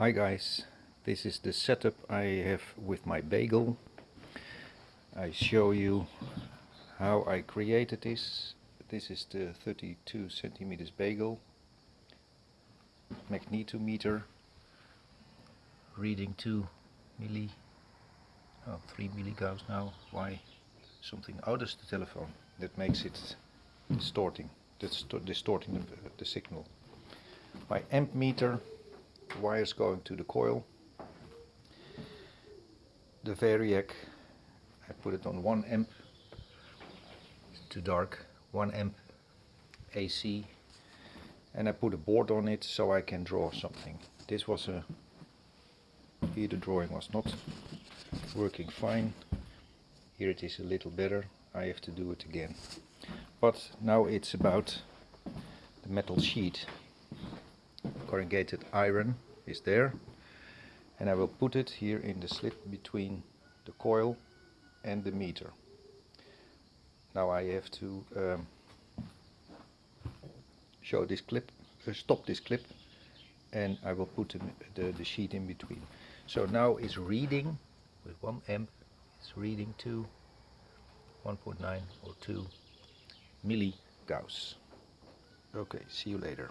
Hi guys, this is the setup I have with my bagel. I show you how I created this. This is the 32 centimeters bagel. Magnetometer. Reading 2 milli oh 3 milligauss now. Why something out of the telephone that makes it distorting distorting the, the signal. My amp meter wires going to the coil. The variac I put it on 1 amp it's too dark 1 amp AC and I put a board on it so I can draw something. This was a here the drawing was not working fine. Here it is a little better I have to do it again. But now it's about the metal sheet corrugated iron is there. And I will put it here in the slit between the coil and the meter. Now I have to um, show this clip uh, stop this clip and I will put the, the, the sheet in between. So now it's reading with 1 amp it's reading to 1.9 or 2 milli Gauss okay see you later